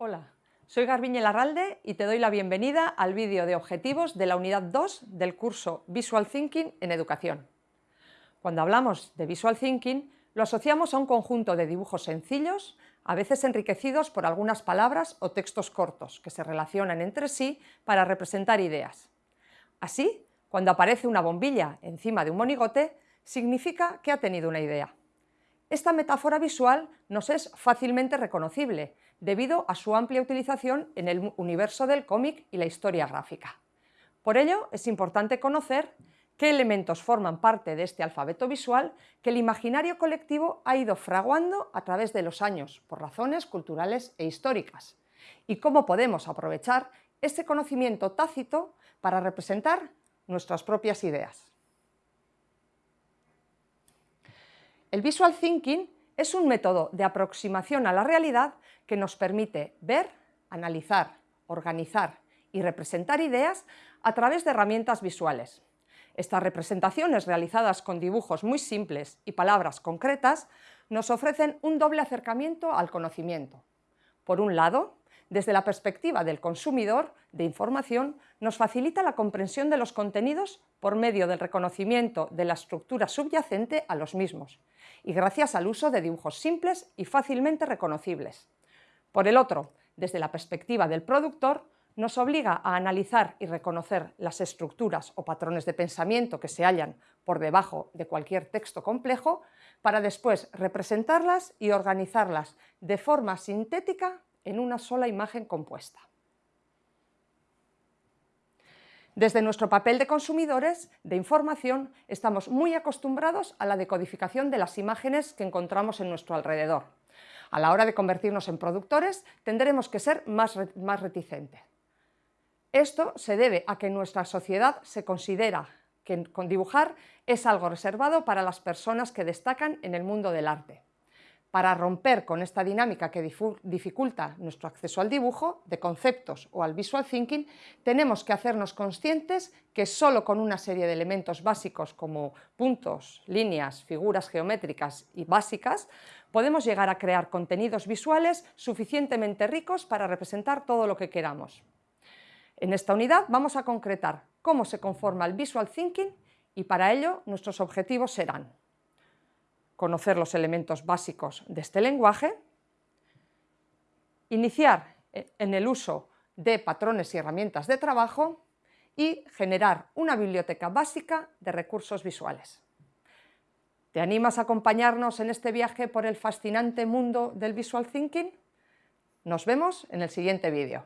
Hola, soy Garbiñe Larralde y te doy la bienvenida al vídeo de objetivos de la unidad 2 del curso Visual Thinking en Educación. Cuando hablamos de Visual Thinking, lo asociamos a un conjunto de dibujos sencillos, a veces enriquecidos por algunas palabras o textos cortos que se relacionan entre sí para representar ideas. Así, cuando aparece una bombilla encima de un monigote, significa que ha tenido una idea. Esta metáfora visual nos es fácilmente reconocible, debido a su amplia utilización en el universo del cómic y la historia gráfica. Por ello, es importante conocer qué elementos forman parte de este alfabeto visual que el imaginario colectivo ha ido fraguando a través de los años por razones culturales e históricas, y cómo podemos aprovechar ese conocimiento tácito para representar nuestras propias ideas. El visual thinking es un método de aproximación a la realidad que nos permite ver, analizar, organizar y representar ideas a través de herramientas visuales. Estas representaciones realizadas con dibujos muy simples y palabras concretas nos ofrecen un doble acercamiento al conocimiento. Por un lado, desde la perspectiva del consumidor de información, nos facilita la comprensión de los contenidos por medio del reconocimiento de la estructura subyacente a los mismos y gracias al uso de dibujos simples y fácilmente reconocibles. Por el otro, desde la perspectiva del productor, nos obliga a analizar y reconocer las estructuras o patrones de pensamiento que se hallan por debajo de cualquier texto complejo para después representarlas y organizarlas de forma sintética en una sola imagen compuesta. Desde nuestro papel de consumidores de información estamos muy acostumbrados a la decodificación de las imágenes que encontramos en nuestro alrededor. A la hora de convertirnos en productores tendremos que ser más, más reticentes. Esto se debe a que en nuestra sociedad se considera que dibujar es algo reservado para las personas que destacan en el mundo del arte. Para romper con esta dinámica que dificulta nuestro acceso al dibujo, de conceptos o al visual thinking, tenemos que hacernos conscientes que solo con una serie de elementos básicos como puntos, líneas, figuras geométricas y básicas, podemos llegar a crear contenidos visuales suficientemente ricos para representar todo lo que queramos. En esta unidad vamos a concretar cómo se conforma el visual thinking y para ello nuestros objetivos serán conocer los elementos básicos de este lenguaje, iniciar en el uso de patrones y herramientas de trabajo y generar una biblioteca básica de recursos visuales. ¿Te animas a acompañarnos en este viaje por el fascinante mundo del visual thinking? Nos vemos en el siguiente vídeo.